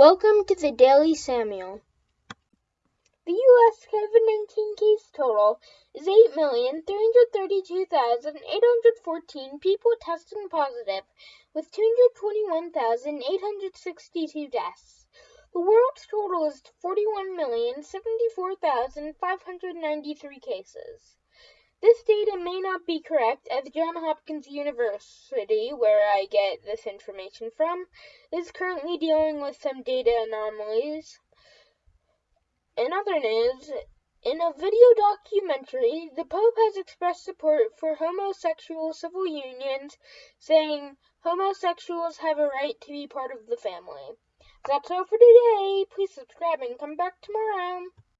Welcome to the Daily Samuel. The U.S. COVID 19 case total is 8,332,814 people testing positive, with 221,862 deaths. The world's total is 41,074,593 cases. This may not be correct, as Johns Hopkins University, where I get this information from, is currently dealing with some data anomalies. In other news, in a video documentary, the Pope has expressed support for homosexual civil unions, saying homosexuals have a right to be part of the family. That's all for today. Please subscribe and come back tomorrow.